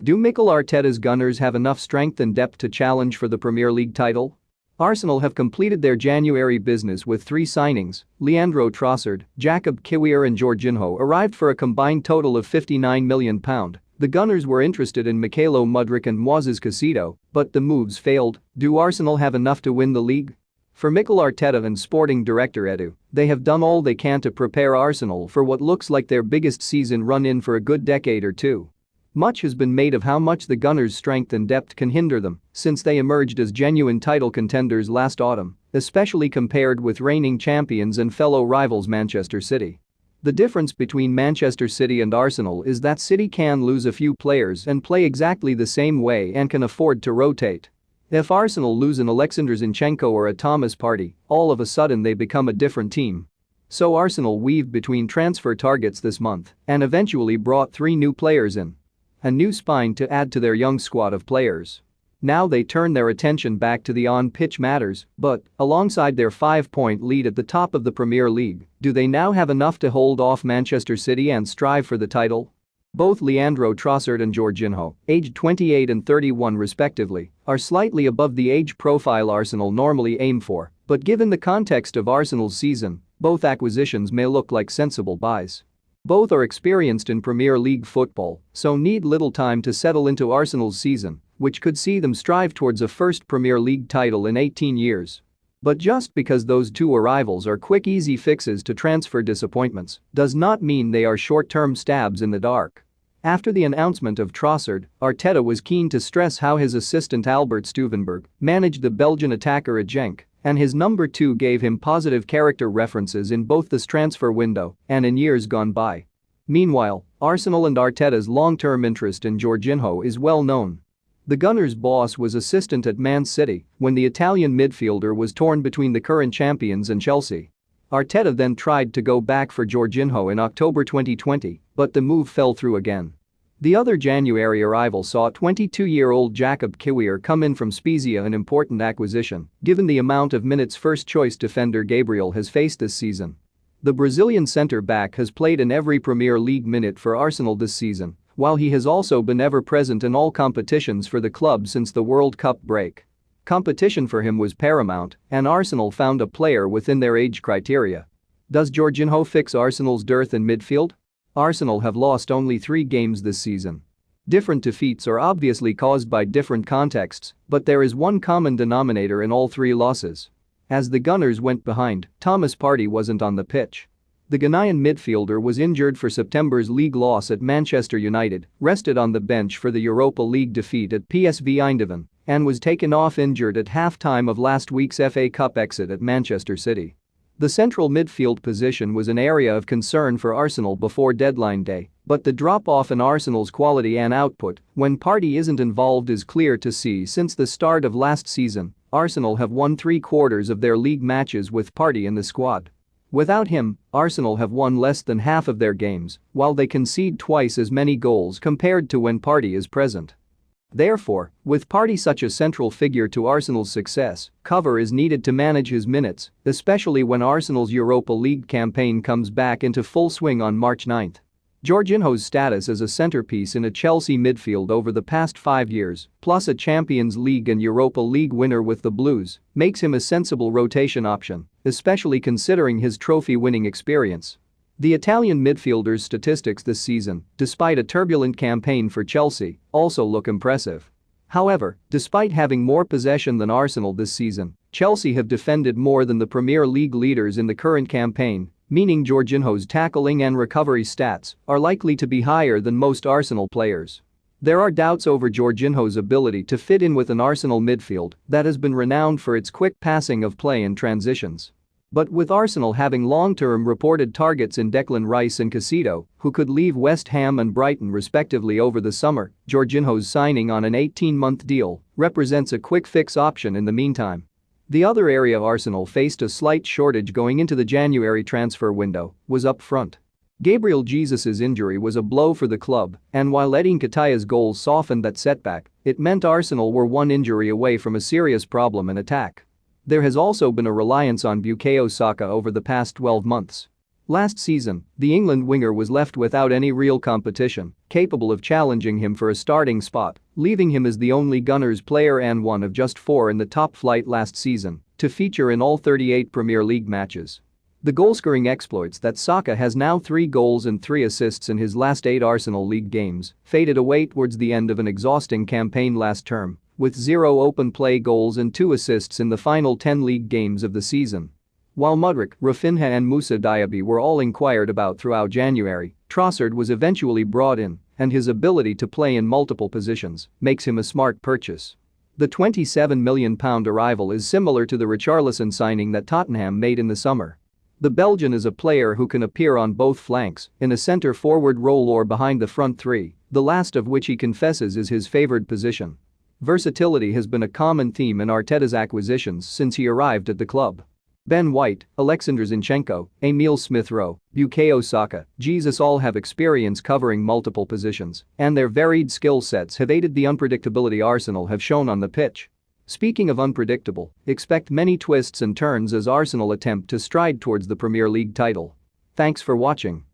Do Mikel Arteta's Gunners have enough strength and depth to challenge for the Premier League title? Arsenal have completed their January business with three signings, Leandro Trossard, Jakub Kiwior and Jorginho arrived for a combined total of £59 million. The Gunners were interested in Mykhailo Mudryk and Moises Caicedo, but the moves failed. Do Arsenal have enough to win the league? For Mikel Arteta and sporting director Edu, they have done all they can to prepare Arsenal for what looks like their biggest season run in for a good decade or two. Much has been made of how much the Gunners' strength and depth can hinder them since they emerged as genuine title contenders last autumn, especially compared with reigning champions and fellow rivals Manchester City. The difference between Manchester City and Arsenal is that City can lose a few players and play exactly the same way and can afford to rotate. If Arsenal lose an Alexander Zinchenko or a Thomas Partey, all of a sudden they become a different team. So Arsenal weaved between transfer targets this month and eventually brought three new players in a new spine to add to their young squad of players. Now they turn their attention back to the on-pitch matters, but, alongside their five-point lead at the top of the Premier League, do they now have enough to hold off Manchester City and strive for the title? Both Leandro Trossard and Jorginho, aged 28 and 31 respectively, are slightly above the age profile Arsenal normally aim for, but given the context of Arsenal's season, both acquisitions may look like sensible buys. Both are experienced in Premier League football, so need little time to settle into Arsenal's season, which could see them strive towards a first Premier League title in 18 years. But just because those two arrivals are quick easy fixes to transfer disappointments does not mean they are short-term stabs in the dark. After the announcement of Trossard, Arteta was keen to stress how his assistant Albert Stuivenberg managed the Belgian attacker at Genk and his number 2 gave him positive character references in both this transfer window and in years gone by. Meanwhile, Arsenal and Arteta's long-term interest in Jorginho is well known. The Gunners' boss was assistant at Man City when the Italian midfielder was torn between the current champions and Chelsea. Arteta then tried to go back for Jorginho in October 2020, but the move fell through again. The other January arrival saw 22-year-old Jakub Kiwior come in from Spezia an important acquisition, given the amount of minutes first-choice defender Gabriel has faced this season. The Brazilian centre-back has played in every Premier League minute for Arsenal this season, while he has also been ever-present in all competitions for the club since the World Cup break. Competition for him was paramount, and Arsenal found a player within their age criteria. Does Jorginho fix Arsenal's dearth in midfield? Arsenal have lost only three games this season. Different defeats are obviously caused by different contexts, but there is one common denominator in all three losses. As the Gunners went behind, Thomas Partey wasn't on the pitch. The Ghanaian midfielder was injured for September's league loss at Manchester United, rested on the bench for the Europa League defeat at PSV Eindhoven, and was taken off injured at half-time of last week's FA Cup exit at Manchester City. The central midfield position was an area of concern for Arsenal before deadline day, but the drop-off in Arsenal's quality and output when Partey isn't involved is clear to see since the start of last season, Arsenal have won three-quarters of their league matches with Partey in the squad. Without him, Arsenal have won less than half of their games, while they concede twice as many goals compared to when Partey is present. Therefore, with Partey such a central figure to Arsenal's success, cover is needed to manage his minutes, especially when Arsenal's Europa League campaign comes back into full swing on March 9. Jorginho's status as a centerpiece in a Chelsea midfield over the past five years, plus a Champions League and Europa League winner with the Blues, makes him a sensible rotation option, especially considering his trophy-winning experience. The Italian midfielder's statistics this season, despite a turbulent campaign for Chelsea, also look impressive. However, despite having more possession than Arsenal this season, Chelsea have defended more than the Premier League leaders in the current campaign, meaning Jorginho's tackling and recovery stats are likely to be higher than most Arsenal players. There are doubts over Jorginho's ability to fit in with an Arsenal midfield that has been renowned for its quick passing of play and transitions. But with Arsenal having long-term reported targets in Declan Rice and Caicedo, who could leave West Ham and Brighton respectively over the summer, Jorginho's signing on an 18-month deal represents a quick-fix option in the meantime. The other area Arsenal faced a slight shortage going into the January transfer window was up front. Gabriel Jesus' injury was a blow for the club, and while Eddie Nketiah's goal softened that setback, it meant Arsenal were one injury away from a serious problem in attack. There has also been a reliance on Bukayo Saka over the past 12 months. Last season, the England winger was left without any real competition capable of challenging him for a starting spot, leaving him as the only Gunners player and one of just four in the top flight last season to feature in all 38 Premier League matches. The goalscoring exploits that Saka has now three goals and three assists in his last eight Arsenal League games faded away towards the end of an exhausting campaign last term, with zero open play goals and two assists in the final 10 league games of the season. While Mudryk, Raphinha and Moussa Diaby were all inquired about throughout January, Trossard was eventually brought in and his ability to play in multiple positions makes him a smart purchase. The £27 million arrival is similar to the Richarlison signing that Tottenham made in the summer. The Belgian is a player who can appear on both flanks, in a center-forward role or behind the front three, the last of which he confesses is his favored position. Versatility has been a common theme in Arteta's acquisitions since he arrived at the club. Ben White, Alexander Zinchenko, Emile Smith Rowe, Bukayo Saka, Jesus all have experience covering multiple positions, and their varied skill sets have aided the unpredictability Arsenal have shown on the pitch. Speaking of unpredictable, expect many twists and turns as Arsenal attempt to stride towards the Premier League title. Thanks for watching.